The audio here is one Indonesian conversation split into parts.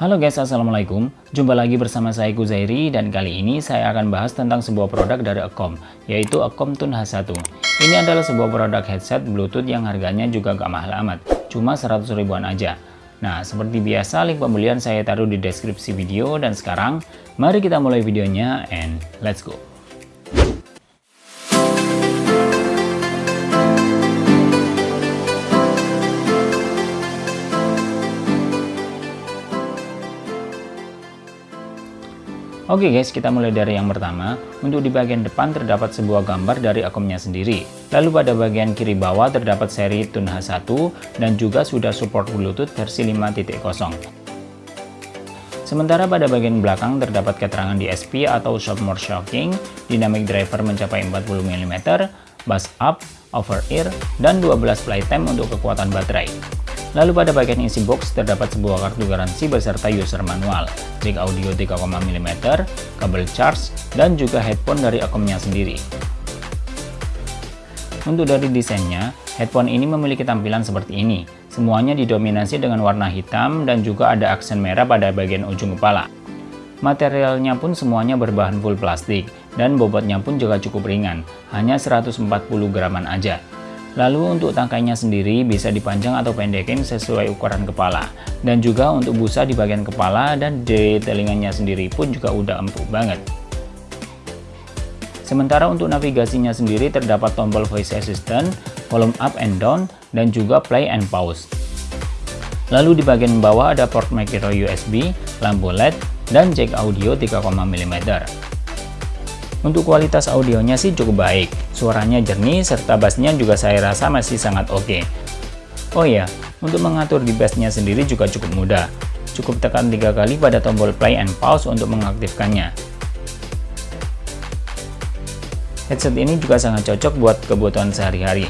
Halo guys, Assalamualaikum. Jumpa lagi bersama saya Kuzairi dan kali ini saya akan bahas tentang sebuah produk dari Akom, yaitu Akom Tune H1. Ini adalah sebuah produk headset Bluetooth yang harganya juga gak mahal amat, cuma 100 ribuan aja. Nah, seperti biasa link pembelian saya taruh di deskripsi video dan sekarang mari kita mulai videonya and let's go. Oke guys, kita mulai dari yang pertama. Untuk di bagian depan terdapat sebuah gambar dari akumnya sendiri. Lalu pada bagian kiri bawah terdapat seri Tune H1 dan juga sudah support Bluetooth versi 5.0. Sementara pada bagian belakang terdapat keterangan DSP atau Shop More Shocking, dynamic driver mencapai 40 mm, bass up, over ear, dan 12 time untuk kekuatan baterai. Lalu pada bagian isi box terdapat sebuah kartu garansi beserta user manual, jack audio 3,5 mm, kabel charge, dan juga headphone dari akumnya sendiri. Untuk dari desainnya, headphone ini memiliki tampilan seperti ini. Semuanya didominasi dengan warna hitam dan juga ada aksen merah pada bagian ujung kepala. Materialnya pun semuanya berbahan full plastik dan bobotnya pun juga cukup ringan, hanya 140 graman aja. Lalu untuk tangkainya sendiri bisa dipanjang atau pendekin sesuai ukuran kepala. Dan juga untuk busa di bagian kepala dan di telinganya sendiri pun juga udah empuk banget. Sementara untuk navigasinya sendiri terdapat tombol voice assistant, volume up and down, dan juga play and pause. Lalu di bagian bawah ada port micro USB, lampu LED, dan jack audio 3,5 mm. Untuk kualitas audionya sih cukup baik, suaranya jernih serta bassnya juga saya rasa masih sangat oke. Okay. Oh iya, untuk mengatur di bassnya sendiri juga cukup mudah. Cukup tekan tiga kali pada tombol play and pause untuk mengaktifkannya. Headset ini juga sangat cocok buat kebutuhan sehari-hari,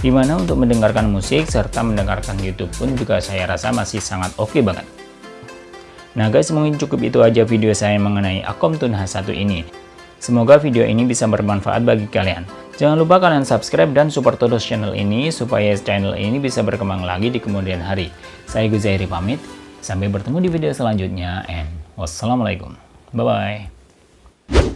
di mana untuk mendengarkan musik serta mendengarkan YouTube pun juga saya rasa masih sangat oke okay banget. Nah guys, mungkin cukup itu aja video saya mengenai Akom Tune H1 ini. Semoga video ini bisa bermanfaat bagi kalian. Jangan lupa kalian subscribe dan support terus channel ini supaya channel ini bisa berkembang lagi di kemudian hari. Saya Guzairi pamit, sampai bertemu di video selanjutnya and wassalamualaikum. Bye-bye.